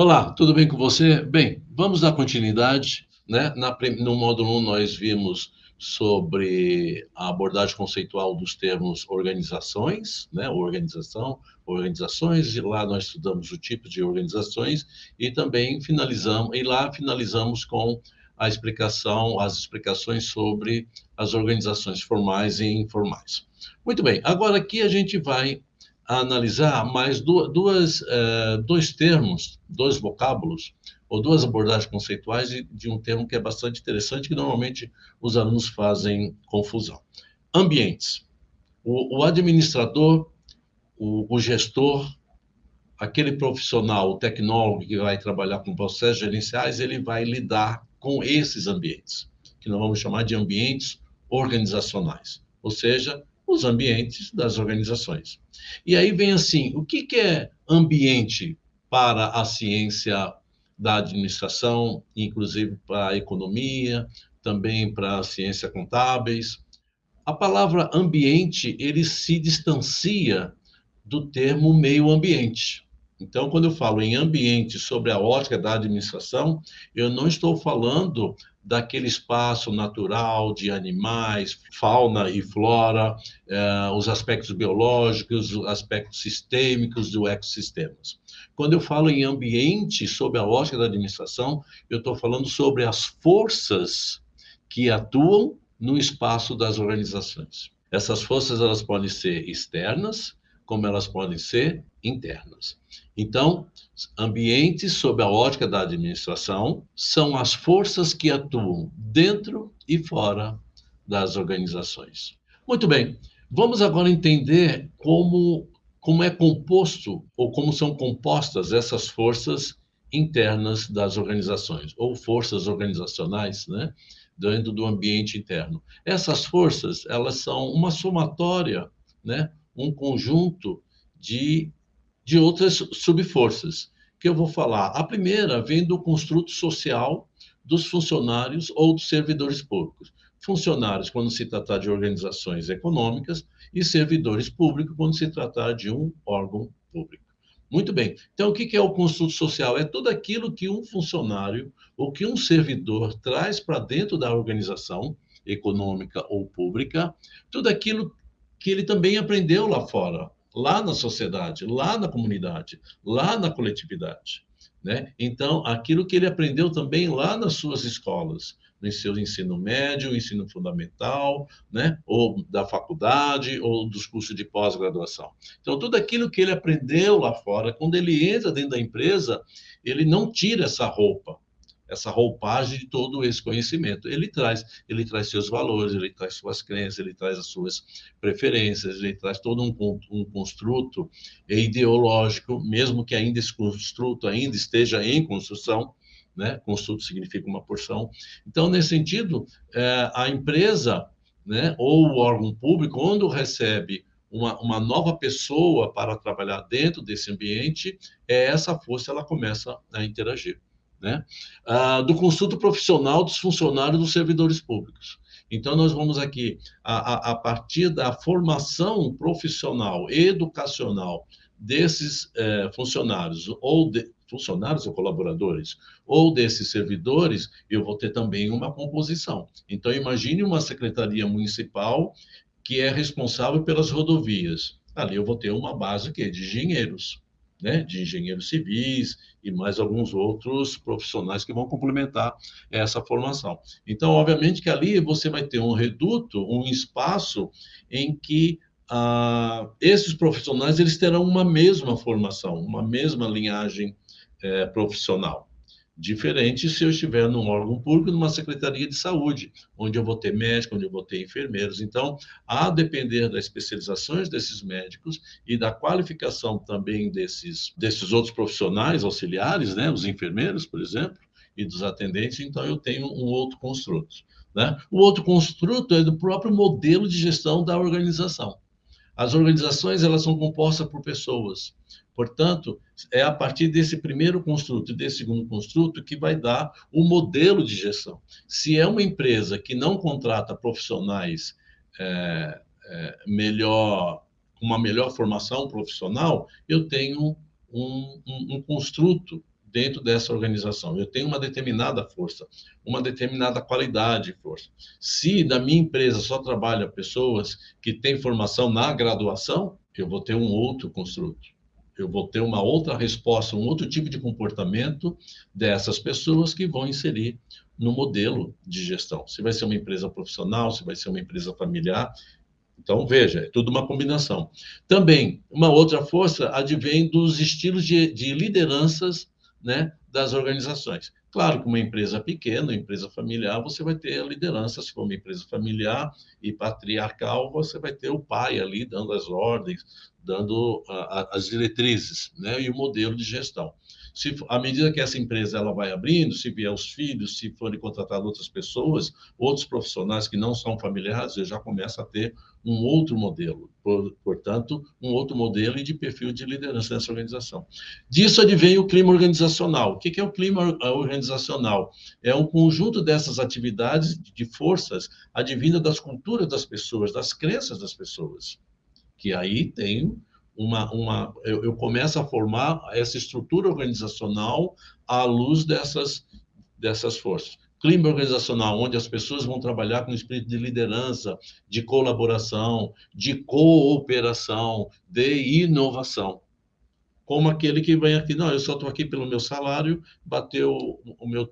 Olá, tudo bem com você? Bem, vamos dar continuidade. Né? Na, no módulo 1, nós vimos sobre a abordagem conceitual dos termos organizações, né? organização, organizações, e lá nós estudamos o tipo de organizações e também finalizamos, e lá finalizamos com a explicação, as explicações sobre as organizações formais e informais. Muito bem, agora aqui a gente vai a analisar mais duas, é, dois termos, dois vocábulos, ou duas abordagens conceituais de, de um termo que é bastante interessante, que normalmente os alunos fazem confusão. Ambientes. O, o administrador, o, o, gestor, aquele profissional, o tecnólogo que vai trabalhar com processos gerenciais, ele vai lidar com esses ambientes, que nós vamos chamar de ambientes organizacionais, ou seja, os ambientes das organizações. E aí vem assim, o que, que é ambiente para a ciência da administração, inclusive para a economia, também para a ciência contábeis? A palavra ambiente, ele se distancia do termo meio ambiente. Então, quando eu falo em ambiente sobre a ótica da administração, eu não estou falando daquele espaço natural de animais, fauna e flora, eh, os aspectos biológicos, os aspectos sistêmicos do ecossistemas. Quando eu falo em ambiente sob a ótica da administração, eu estou falando sobre as forças que atuam no espaço das organizações. Essas forças elas podem ser externas, como elas podem ser internas. Então, ambientes sob a ótica da administração são as forças que atuam dentro e fora das organizações. Muito bem, vamos agora entender como, como é composto ou como são compostas essas forças internas das organizações, ou forças organizacionais, né? dentro do ambiente interno. Essas forças, elas são uma somatória, né? Um conjunto de de outras subforças, que eu vou falar. A primeira vem do construto social dos funcionários ou dos servidores públicos. Funcionários, quando se tratar de organizações econômicas, e servidores públicos, quando se tratar de um órgão público. Muito bem. Então, o que é o construto social? É tudo aquilo que um funcionário ou que um servidor traz para dentro da organização econômica ou pública, tudo aquilo que ele também aprendeu lá fora, lá na sociedade, lá na comunidade, lá na coletividade. Né? Então, aquilo que ele aprendeu também lá nas suas escolas, no seu ensino médio, ensino fundamental, né? ou da faculdade, ou dos cursos de pós-graduação. Então, tudo aquilo que ele aprendeu lá fora, quando ele entra dentro da empresa, ele não tira essa roupa, essa roupagem de todo esse conhecimento. Ele traz, ele traz seus valores, ele traz suas crenças, ele traz as suas preferências, ele traz todo um, um construto ideológico, mesmo que ainda esse construto ainda esteja em construção, né? Construto significa uma porção. Então, nesse sentido, é, a empresa, né, ou o órgão público, quando recebe uma, uma nova pessoa para trabalhar dentro desse ambiente, é essa força ela começa a interagir né? Ah, do consulto profissional dos funcionários dos servidores públicos. Então, nós vamos aqui, a, a, a partir da formação profissional, educacional desses eh, funcionários, ou de, funcionários ou colaboradores, ou desses servidores, eu vou ter também uma composição. Então, imagine uma secretaria municipal que é responsável pelas rodovias. Ali eu vou ter uma base que é de engenheiros né, de engenheiros civis e mais alguns outros profissionais que vão complementar essa formação. Então, obviamente que ali você vai ter um reduto, um espaço em que ah, esses profissionais eles terão uma mesma formação, uma mesma linhagem eh, profissional. Diferente se eu estiver num órgão público, numa secretaria de saúde, onde eu vou ter médico, onde eu vou ter enfermeiros. Então, a depender das especializações desses médicos e da qualificação também desses, desses outros profissionais auxiliares, né, os enfermeiros, por exemplo, e dos atendentes, então eu tenho um outro construto. Né? O outro construto é do próprio modelo de gestão da organização. As organizações elas são compostas por pessoas. Portanto, é a partir desse primeiro construto e desse segundo construto que vai dar o modelo de gestão. Se é uma empresa que não contrata profissionais é, é, melhor, uma melhor formação profissional, eu tenho um, um, um construto dentro dessa organização. Eu tenho uma determinada força, uma determinada qualidade de força. Se na minha empresa só trabalha pessoas que têm formação na graduação, eu vou ter um outro construto. Eu vou ter uma outra resposta, um outro tipo de comportamento dessas pessoas que vão inserir no modelo de gestão. Se vai ser uma empresa profissional, se vai ser uma empresa familiar, então, veja, é tudo uma combinação. Também, uma outra força advém dos estilos de, de lideranças né, das organizações. Claro que uma empresa pequena, uma empresa familiar, você vai ter a liderança. Se for uma empresa familiar e patriarcal, você vai ter o pai ali dando as ordens, dando a, a, as diretrizes né, e o modelo de gestão se à medida que essa empresa ela vai abrindo, se vier os filhos, se forem contratar outras pessoas, outros profissionais que não são familiares, já começa a ter um outro modelo, portanto, um outro modelo e de perfil de liderança nessa organização. Disso advém o clima organizacional. O que é o clima organizacional? É um conjunto dessas atividades de forças advinda das culturas das pessoas, das crenças das pessoas, que aí tem uma, uma eu, eu começo a formar essa estrutura organizacional à luz dessas, dessas forças. Clima organizacional, onde as pessoas vão trabalhar com espírito de liderança, de colaboração, de cooperação, de inovação como aquele que vem aqui, não, eu só estou aqui pelo meu salário, bateu o meu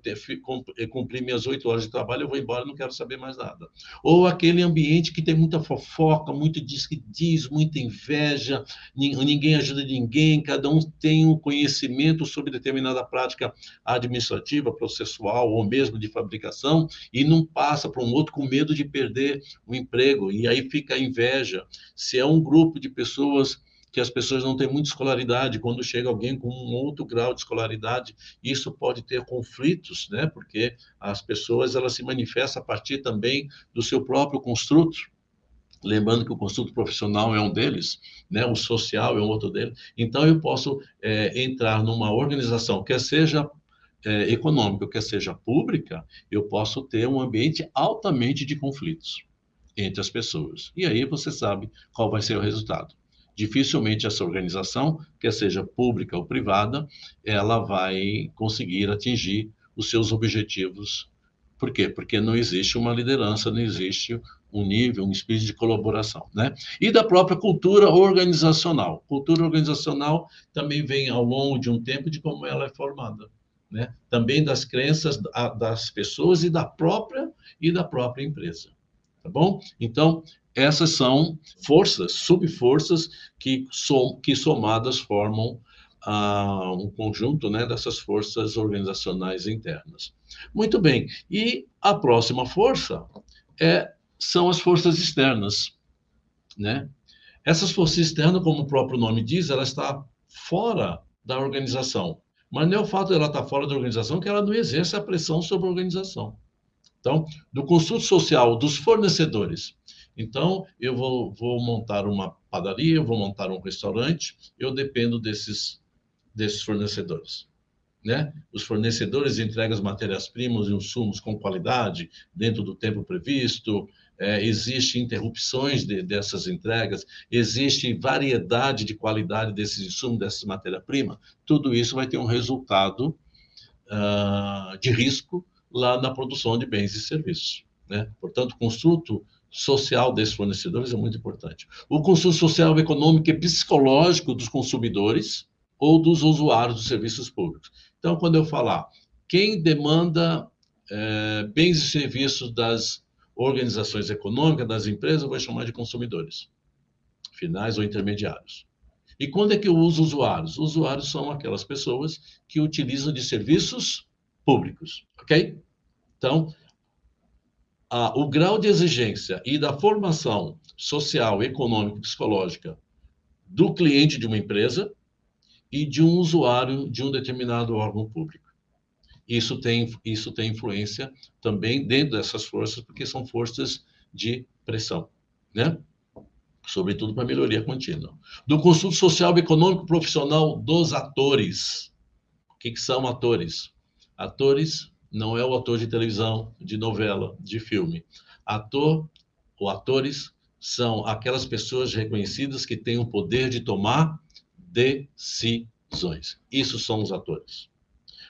cumpri minhas oito horas de trabalho, eu vou embora, não quero saber mais nada. Ou aquele ambiente que tem muita fofoca, muito diz que diz, muita inveja, ninguém ajuda ninguém, cada um tem um conhecimento sobre determinada prática administrativa, processual ou mesmo de fabricação e não passa para um outro com medo de perder o emprego e aí fica a inveja. Se é um grupo de pessoas que as pessoas não têm muita escolaridade. Quando chega alguém com um outro grau de escolaridade, isso pode ter conflitos, né? Porque as pessoas elas se manifestam a partir também do seu próprio construto. Lembrando que o construto profissional é um deles, né? o social é um outro deles. Então, eu posso é, entrar numa organização, quer seja é, econômica, quer seja pública, eu posso ter um ambiente altamente de conflitos entre as pessoas. E aí você sabe qual vai ser o resultado dificilmente essa organização, quer seja pública ou privada, ela vai conseguir atingir os seus objetivos. Por quê? Porque não existe uma liderança, não existe um nível, um espírito de colaboração, né? E da própria cultura organizacional. Cultura organizacional também vem ao longo de um tempo de como ela é formada, né? Também das crenças das pessoas e da própria e da própria empresa, tá bom? Então, essas são forças, subforças que, som, que somadas formam ah, um conjunto né, dessas forças organizacionais internas. Muito bem, e a próxima força é, são as forças externas. Né? Essas forças externas, como o próprio nome diz, ela está fora da organização. Mas não é o fato de ela estar fora da organização que ela não exerce a pressão sobre a organização. Então, do construto social dos fornecedores então, eu vou, vou montar uma padaria, eu vou montar um restaurante, eu dependo desses, desses fornecedores. Né? Os fornecedores entregam as matérias-primas e insumos com qualidade, dentro do tempo previsto, é, existe interrupções de, dessas entregas, existe variedade de qualidade desses insumos, dessas matérias-primas, tudo isso vai ter um resultado uh, de risco lá na produção de bens e serviços. Né? Portanto, o construto social desses fornecedores é muito importante. O consumo social, econômico e psicológico dos consumidores ou dos usuários dos serviços públicos. Então, quando eu falar quem demanda é, bens e serviços das organizações econômicas, das empresas, eu vou chamar de consumidores, finais ou intermediários. E quando é que eu uso usuários? Usuários são aquelas pessoas que utilizam de serviços públicos, ok? Então, o grau de exigência e da formação social, econômica e psicológica do cliente de uma empresa e de um usuário de um determinado órgão público. Isso tem, isso tem influência também dentro dessas forças, porque são forças de pressão, né? Sobretudo para melhoria contínua. Do consulto social, econômico profissional dos atores. O que, que são atores? Atores não é o ator de televisão, de novela, de filme. Ator ou atores são aquelas pessoas reconhecidas que têm o poder de tomar decisões. Isso são os atores.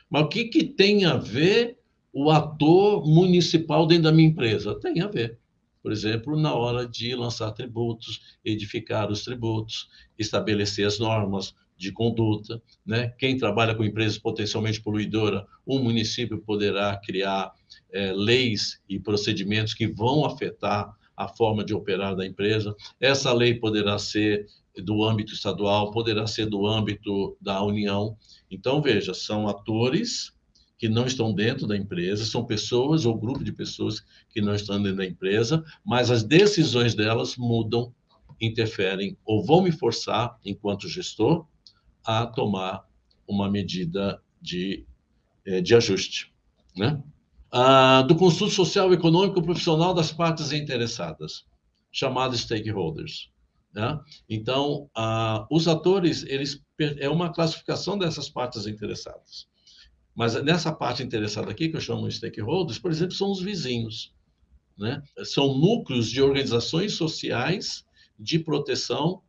Mas o que, que tem a ver o ator municipal dentro da minha empresa? Tem a ver. Por exemplo, na hora de lançar tributos, edificar os tributos, estabelecer as normas de conduta. Né? Quem trabalha com empresas potencialmente poluidoras, o município poderá criar é, leis e procedimentos que vão afetar a forma de operar da empresa. Essa lei poderá ser do âmbito estadual, poderá ser do âmbito da União. Então, veja, são atores que não estão dentro da empresa, são pessoas ou grupo de pessoas que não estão dentro da empresa, mas as decisões delas mudam, interferem ou vão me forçar, enquanto gestor, a tomar uma medida de, eh, de ajuste. Né? Ah, do consulto social, econômico profissional das partes interessadas, chamados stakeholders. Né? Então, ah, os atores, eles é uma classificação dessas partes interessadas. Mas nessa parte interessada aqui, que eu chamo de stakeholders, por exemplo, são os vizinhos. Né? São núcleos de organizações sociais de proteção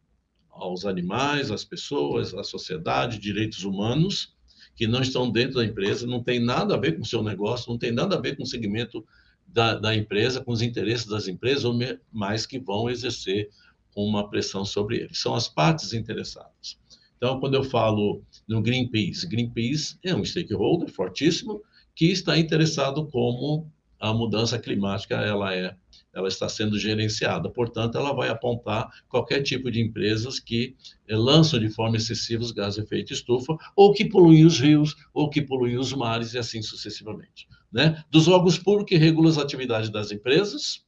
aos animais, às pessoas, à sociedade, direitos humanos, que não estão dentro da empresa, não tem nada a ver com o seu negócio, não tem nada a ver com o segmento da, da empresa, com os interesses das empresas, mas que vão exercer uma pressão sobre eles. São as partes interessadas. Então, quando eu falo no Greenpeace, Greenpeace é um stakeholder fortíssimo que está interessado como a mudança climática ela é ela está sendo gerenciada. Portanto, ela vai apontar qualquer tipo de empresas que eh, lançam de forma excessiva os gases de efeito estufa, ou que poluem os rios, ou que poluem os mares, e assim sucessivamente. Né? Dos órgãos públicos que regulam as atividades das empresas,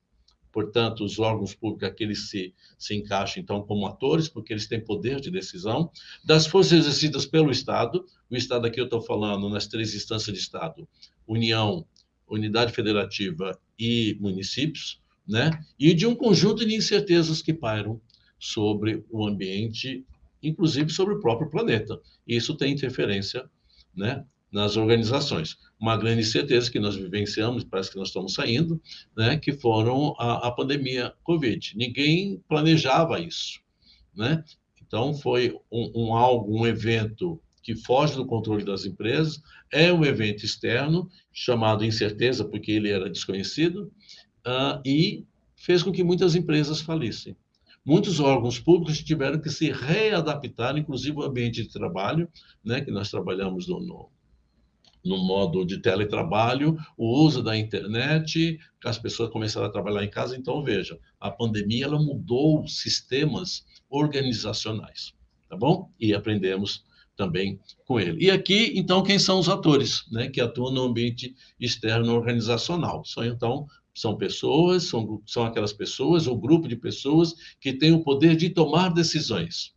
portanto, os órgãos públicos, aqueles se, se encaixam, então, como atores, porque eles têm poder de decisão, das forças exercidas pelo Estado, o Estado aqui eu estou falando nas três instâncias de Estado, União, Unidade Federativa e municípios, né? e de um conjunto de incertezas que pairam sobre o ambiente, inclusive sobre o próprio planeta. Isso tem interferência né, nas organizações. Uma grande incerteza que nós vivenciamos, parece que nós estamos saindo, né, que foram a, a pandemia Covid. Ninguém planejava isso. Né? Então, foi um, um algo, um evento que foge do controle das empresas, é um evento externo, chamado incerteza, porque ele era desconhecido, uh, e fez com que muitas empresas falissem. Muitos órgãos públicos tiveram que se readaptar, inclusive o ambiente de trabalho, né, que nós trabalhamos no, no, no modo de teletrabalho, o uso da internet, as pessoas começaram a trabalhar em casa. Então, veja, a pandemia ela mudou sistemas organizacionais, tá bom? E aprendemos também com ele. E aqui, então, quem são os atores, né, que atuam no ambiente externo organizacional? São, então, são pessoas, são, são aquelas pessoas, ou grupo de pessoas que têm o poder de tomar decisões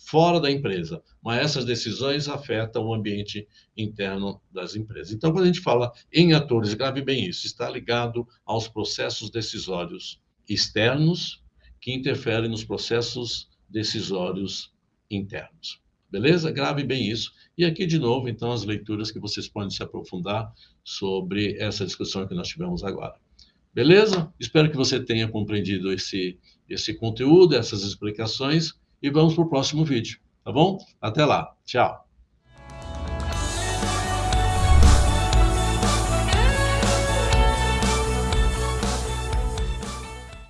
fora da empresa, mas essas decisões afetam o ambiente interno das empresas. Então, quando a gente fala em atores, grave bem isso, está ligado aos processos decisórios externos que interferem nos processos decisórios internos. Beleza? Grave bem isso. E aqui, de novo, então, as leituras que vocês podem se aprofundar sobre essa discussão que nós tivemos agora. Beleza? Espero que você tenha compreendido esse, esse conteúdo, essas explicações, e vamos para o próximo vídeo, tá bom? Até lá. Tchau.